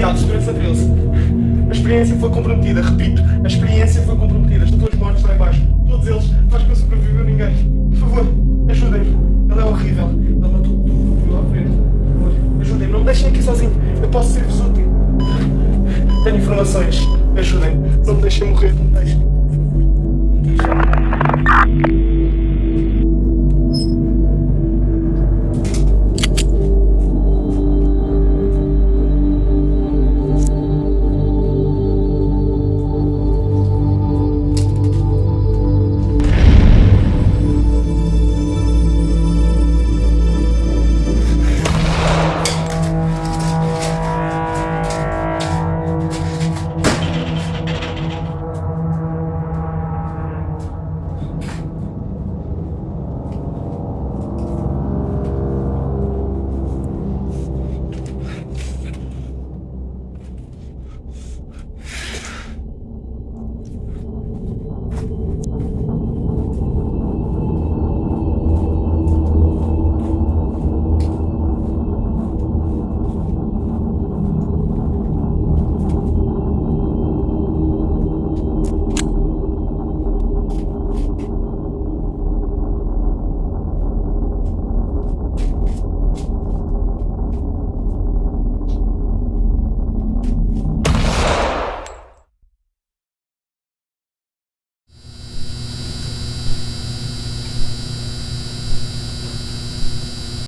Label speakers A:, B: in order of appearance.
A: Segurança 13. A experiência foi comprometida, repito, a experiência foi comprometida. Estão todos mortos lá embaixo. Todos eles. Faz que não sobreviveu ninguém. Por favor, ajudem-me. Ele é horrível. Ele matou tudo que viu à frente. Por favor, ajudem-me. Não me deixem aqui sozinho. Eu posso ser-vos útil. Tenho informações. Ajudem-me. Não me deixem morrer. Não me deixem.